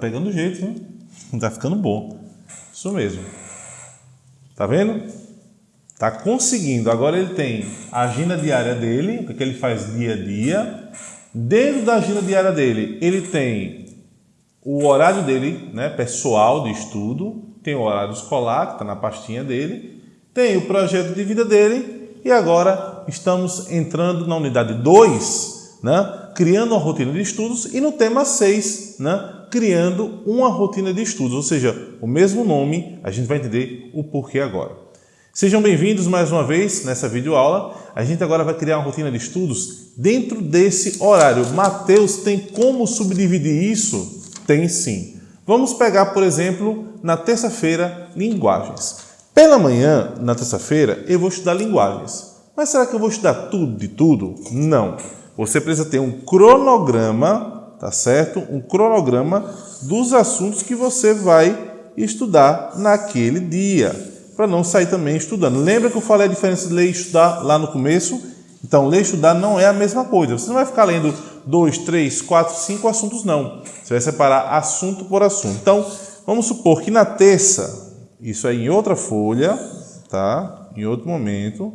pegando jeito, hein? Tá ficando bom. Isso mesmo. Tá vendo? Tá conseguindo. Agora ele tem a agenda diária dele, o que ele faz dia a dia. Dentro da agenda diária dele, ele tem o horário dele, né, pessoal de estudo, tem o horário escolar, que está na pastinha dele, tem o projeto de vida dele e agora estamos entrando na unidade 2, né, criando uma rotina de estudos e no tema 6, né, criando uma rotina de estudos, ou seja, o mesmo nome, a gente vai entender o porquê agora. Sejam bem-vindos mais uma vez nessa videoaula. A gente agora vai criar uma rotina de estudos dentro desse horário. Mateus tem como subdividir isso? Tem sim. Vamos pegar, por exemplo, na terça-feira, linguagens. Pela manhã, na terça-feira, eu vou estudar linguagens. Mas será que eu vou estudar tudo de tudo? Não. Você precisa ter um cronograma, tá certo? Um cronograma dos assuntos que você vai estudar naquele dia, para não sair também estudando. Lembra que eu falei a diferença de ler e estudar lá no começo? Então, ler e estudar não é a mesma coisa. Você não vai ficar lendo dois, três, quatro, cinco assuntos, não. Você vai separar assunto por assunto. Então, vamos supor que na terça, isso é em outra folha, tá? Em outro momento.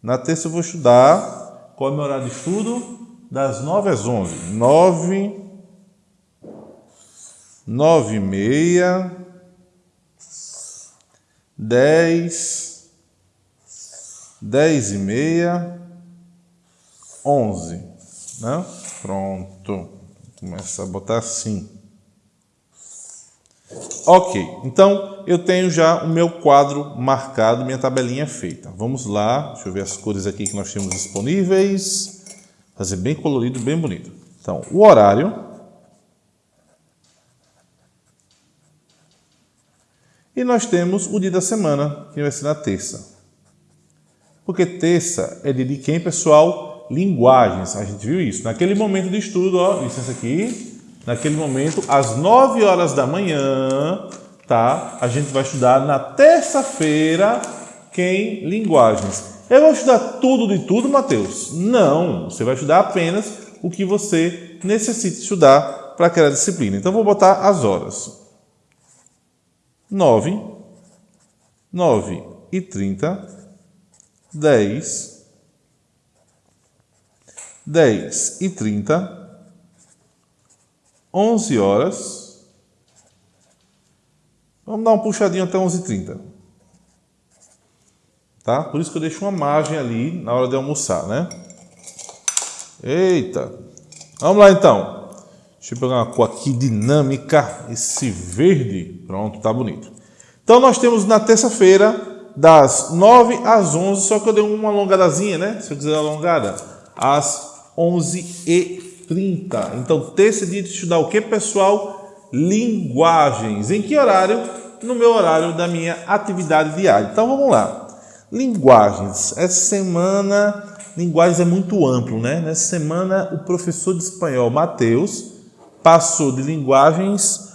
Na terça eu vou estudar, qual é o meu horário de estudo? Das nove às onze. Nove, nove e meia, dez, dez e meia, onze. Né? Pronto. Começa a botar assim. Ok, então eu tenho já o meu quadro marcado, minha tabelinha feita. Vamos lá, deixa eu ver as cores aqui que nós temos disponíveis. Fazer bem colorido, bem bonito. Então, o horário. E nós temos o dia da semana, que vai ser na terça. Porque terça é dia de quem, pessoal? linguagens. A gente viu isso. Naquele momento de estudo, ó, licença aqui, naquele momento, às 9 horas da manhã, tá? A gente vai estudar na terça-feira quem linguagens. Eu vou estudar tudo de tudo, Mateus? Não, você vai estudar apenas o que você necessita estudar para aquela disciplina. Então, vou botar as horas. 9, 9 e 30, 10, 10 e 30, 11 horas. Vamos dar um puxadinho até 11 e 30. Tá? Por isso que eu deixo uma margem ali na hora de almoçar, né? Eita! Vamos lá então. Deixa eu pegar uma cor aqui dinâmica, esse verde. Pronto, tá bonito. Então nós temos na terça-feira das 9 às 11, só que eu dei uma alongadazinha, né? Se eu quiser alongada, às 11h30. Então, terça dia de estudar o que, pessoal? Linguagens. Em que horário? No meu horário da minha atividade diária. Então, vamos lá. Linguagens. Essa semana, linguagens é muito amplo, né? Nessa semana, o professor de espanhol, Matheus, passou de linguagens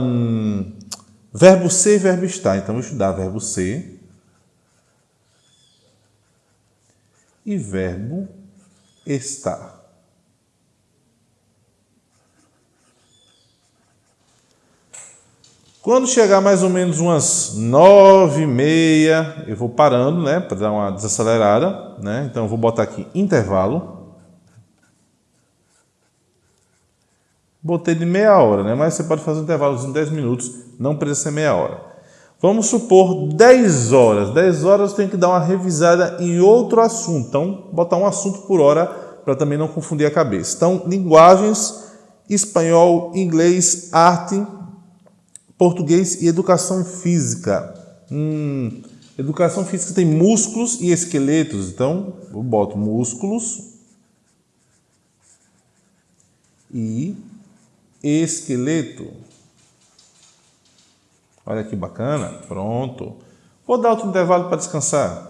hum, verbo ser e verbo estar. Então, vou estudar verbo ser e verbo está. Quando chegar mais ou menos umas nove e meia, eu vou parando, né, para dar uma desacelerada, né? Então eu vou botar aqui intervalo. Botei de meia hora, né? Mas você pode fazer um intervalo de 10 minutos, não precisa ser meia hora. Vamos supor 10 horas. 10 horas tem que dar uma revisada em outro assunto. Então, botar um assunto por hora para também não confundir a cabeça. Então, linguagens, espanhol, inglês, arte, português e educação física. Hum, educação física tem músculos e esqueletos. Então, eu boto músculos e esqueleto. Olha que bacana. Pronto. Vou dar outro intervalo para descansar.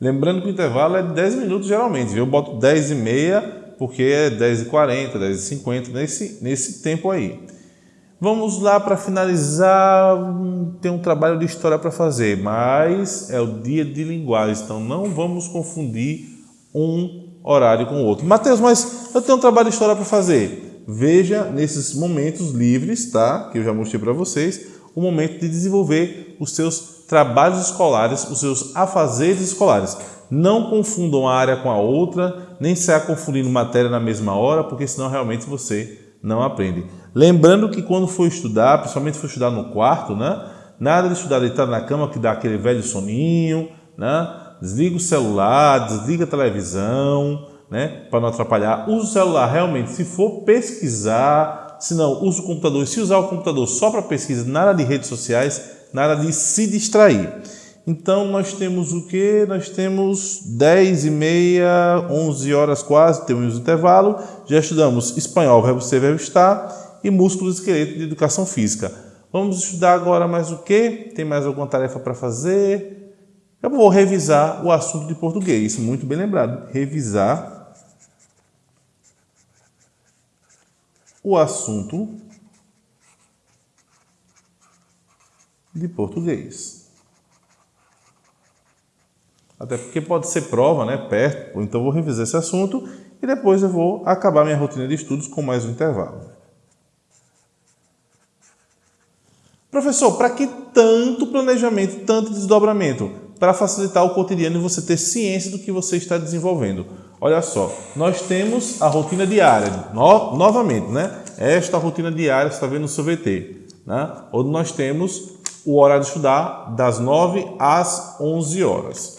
Lembrando que o intervalo é de 10 minutos geralmente. Eu boto 10 e meia porque é 10 e 40, 10 e 50, nesse, nesse tempo aí. Vamos lá para finalizar. Tem um trabalho de história para fazer, mas é o dia de linguagem, então não vamos confundir um horário com o outro. Mateus, mas eu tenho um trabalho de história para fazer. Veja nesses momentos livres, tá? Que eu já mostrei para vocês, o momento de desenvolver os seus trabalhos escolares, os seus afazeres escolares. Não confundam a área com a outra, nem saia confundindo matéria na mesma hora, porque senão realmente você não aprende. Lembrando que quando for estudar, principalmente for estudar no quarto, né? Nada de estudar deitado na cama que dá aquele velho soninho, né? Desliga o celular, desliga a televisão, né? Para não atrapalhar. Use o celular realmente se for pesquisar, se não, use o computador. Se usar o computador só para pesquisa, nada de redes sociais, nada de se distrair. Então, nós temos o que? Nós temos 10 e meia, 11 horas quase, temos intervalo. Já estudamos espanhol, verbo ser, verbo estar e músculos e esqueleto de educação física. Vamos estudar agora mais o que? Tem mais alguma tarefa para fazer? Eu vou revisar o assunto de português, muito bem lembrado. Revisar o assunto de português. Até porque pode ser prova, né, perto, então vou revisar esse assunto e depois eu vou acabar minha rotina de estudos com mais um intervalo. Professor, para que tanto planejamento, tanto desdobramento? Para facilitar o cotidiano e você ter ciência do que você está desenvolvendo. Olha só, nós temos a rotina diária, no, novamente, né? Esta rotina diária, você está vendo no seu VT, né? Onde nós temos o horário de estudar das 9 às 11 horas.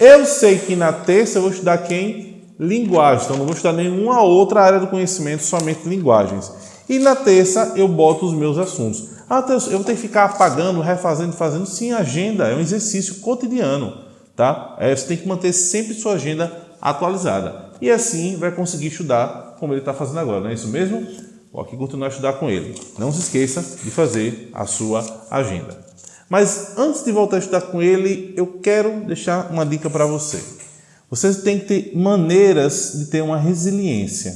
Eu sei que na terça eu vou estudar quem? Linguagem. Então não vou estudar nenhuma outra área do conhecimento, somente linguagens. E na terça eu boto os meus assuntos. Ah, eu vou ter que ficar apagando, refazendo, fazendo. Sim, agenda é um exercício cotidiano. Tá? É, você tem que manter sempre sua agenda atualizada. E assim vai conseguir estudar como ele está fazendo agora, não é isso mesmo? Vou aqui continuar a estudar com ele. Não se esqueça de fazer a sua agenda. Mas antes de voltar a estudar com ele, eu quero deixar uma dica para você. Você tem que ter maneiras de ter uma resiliência.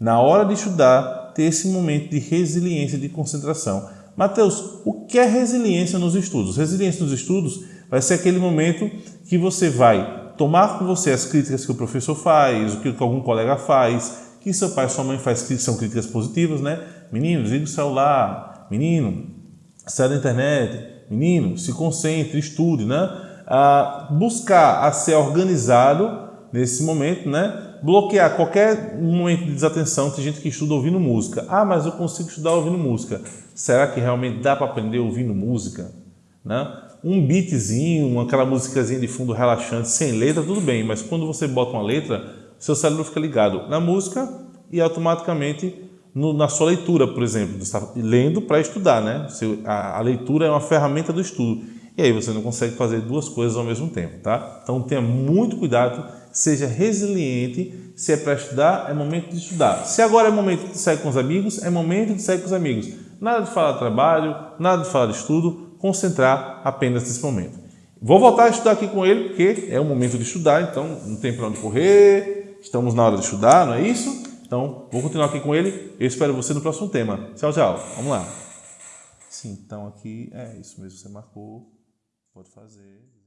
Na hora de estudar, ter esse momento de resiliência, de concentração. Mateus, o que é resiliência nos estudos? Resiliência nos estudos vai ser aquele momento que você vai tomar com você as críticas que o professor faz, o que algum colega faz, que seu pai sua mãe faz que são críticas positivas, né? Menino, desliga o celular. Menino, sai da internet. Menino, se concentre, estude, né? Ah, buscar a ser organizado nesse momento, né? Bloquear qualquer momento de desatenção. Tem gente que estuda ouvindo música. Ah, mas eu consigo estudar ouvindo música. Será que realmente dá para aprender ouvindo música? Né? Um beatzinho, aquela musicazinha de fundo relaxante, sem letra, tudo bem. Mas quando você bota uma letra, seu cérebro fica ligado na música e automaticamente no, na sua leitura, por exemplo. Você está lendo para estudar, né? A, a, leitura é uma ferramenta do estudo. E aí você não consegue fazer duas coisas ao mesmo tempo, tá? Então tenha muito cuidado, seja resiliente. Se é para estudar, é momento de estudar. Se agora é momento de sair com os amigos, é momento de sair com os amigos. Nada de falar de trabalho, nada de falar de estudo, concentrar apenas nesse momento. Vou voltar a estudar aqui com ele, porque é o momento de estudar, então não tem para onde correr, estamos na hora de estudar, não é isso? Então, vou continuar aqui com ele. Eu espero você no próximo tema. Tchau, tchau. Vamos lá. Sim, então aqui é isso mesmo. Você marcou. Pode fazer.